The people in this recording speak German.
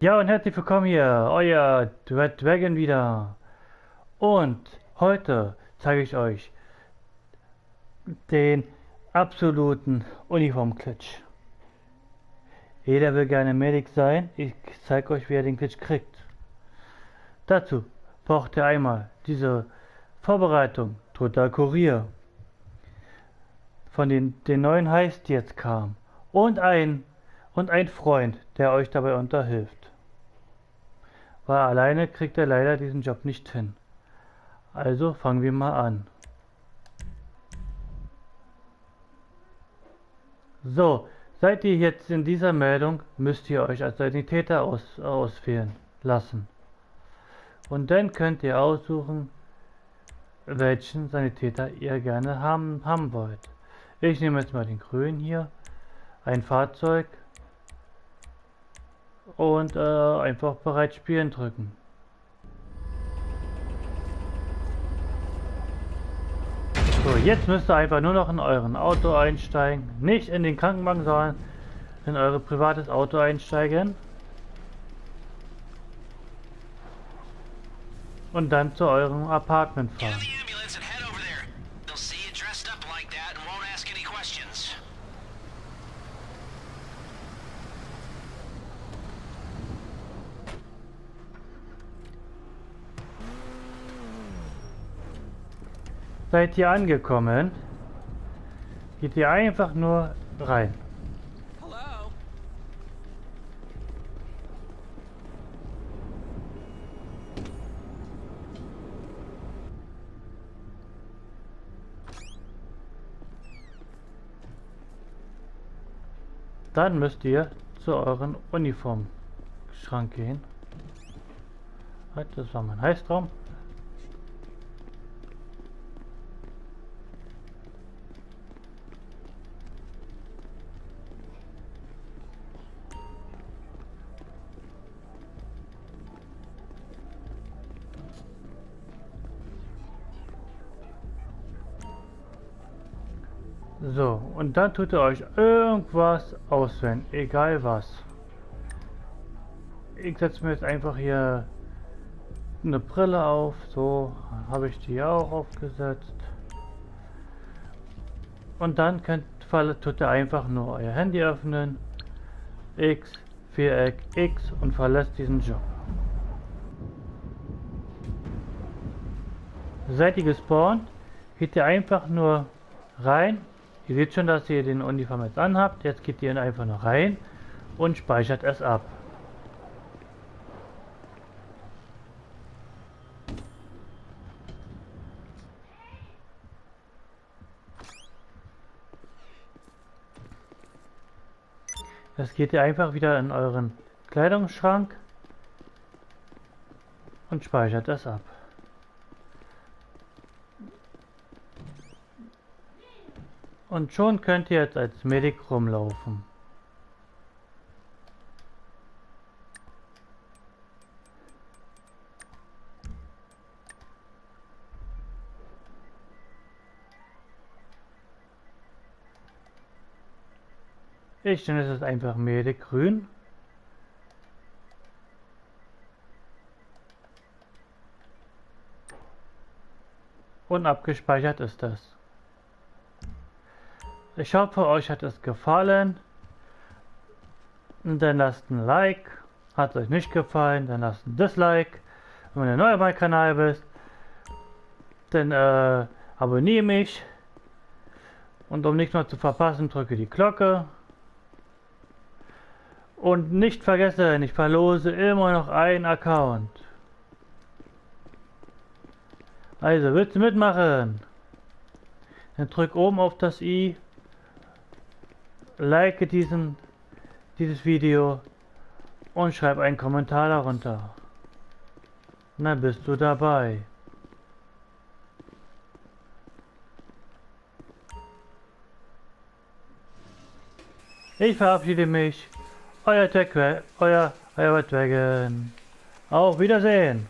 Ja und herzlich willkommen hier, euer Red Dragon wieder. Und heute zeige ich euch den absoluten Uniform-Glitch. Jeder will gerne Medic sein, ich zeige euch wie er den Glitch kriegt. Dazu braucht ihr einmal diese Vorbereitung, Total Kurier, von den, den neuen Heist, jetzt kam, und ein, und ein Freund, der euch dabei unterhilft weil alleine kriegt er leider diesen Job nicht hin. Also fangen wir mal an. So, seid ihr jetzt in dieser Meldung, müsst ihr euch als Sanitäter aus, auswählen lassen. Und dann könnt ihr aussuchen, welchen Sanitäter ihr gerne haben, haben wollt. Ich nehme jetzt mal den grünen hier, ein Fahrzeug, und äh, einfach bereit spielen drücken. So, jetzt müsst ihr einfach nur noch in euren Auto einsteigen. Nicht in den Krankenwagen, sondern in euer privates Auto einsteigen. Und dann zu eurem Apartment fahren. Seid ihr angekommen? Geht ihr einfach nur rein. Dann müsst ihr zu euren Uniformschrank gehen. Halt, das war mein Heißtraum. So, und dann tut ihr euch irgendwas auswählen, egal was. Ich setze mir jetzt einfach hier eine Brille auf, so habe ich die auch aufgesetzt. Und dann könnt, tut ihr einfach nur euer Handy öffnen, X, Viereck, X und verlässt diesen Job. Seid ihr gespawnt, geht ihr einfach nur rein Ihr seht schon, dass ihr den Uniform jetzt anhabt. Jetzt geht ihr einfach noch rein und speichert es ab. Jetzt geht ihr einfach wieder in euren Kleidungsschrank und speichert es ab. Und schon könnt ihr jetzt als Medic rumlaufen. Ich nenne es einfach Medic grün. Und abgespeichert ist das. Ich hoffe, euch hat es gefallen. Dann lasst ein Like. Hat es euch nicht gefallen, dann lasst ein Dislike. Wenn du neu auf meinem Kanal bist, dann äh, abonniere mich. Und um nichts mehr zu verpassen, drücke die Glocke. Und nicht vergessen, ich verlose immer noch einen Account. Also, willst du mitmachen? Dann drück oben auf das i like diesen, dieses Video und schreib einen Kommentar darunter. Dann bist du dabei. Ich verabschiede mich. Euer Tech, euer, euer Dragon. Auf Wiedersehen.